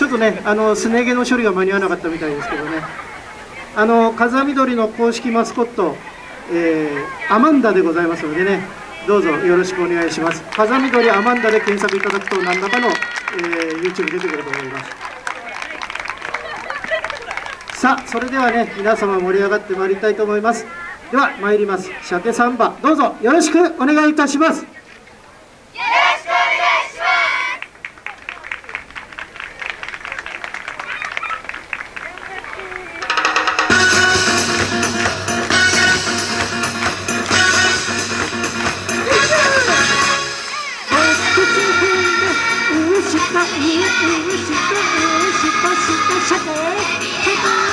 ちょっとねあのすね毛の処理が間に合わなかったみたいですけどね。あの風見鶏の公式マスコット、えー、アマンダでございますのでね。どうぞよろしくお願いします。風見鶏アマンダで検索いただくと何らかの、えー、YouTube 出てくると思います。さあそれではね皆様盛り上がってまいりたいと思います。では参ります。鮭サンバ。どうぞよろしくお願いいたします。下、下、下、下、下、下、下、下、下、下、下、下、下、下、下、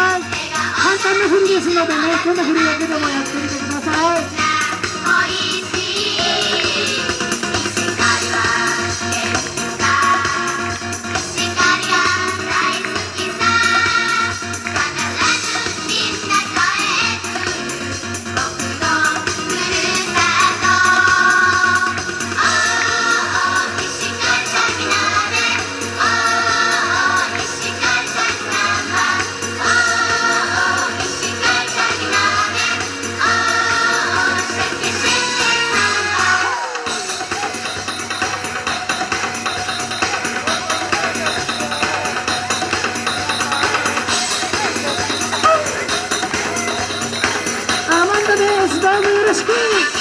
簡単な振りですのでねこんな振りだけでもやってみてください。Yes!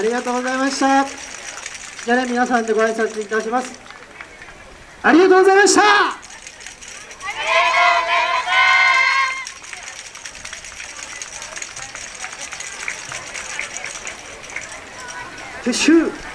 ありがとうございました。じゃあね皆さんでご挨拶いたします。ありがとうございました。撤収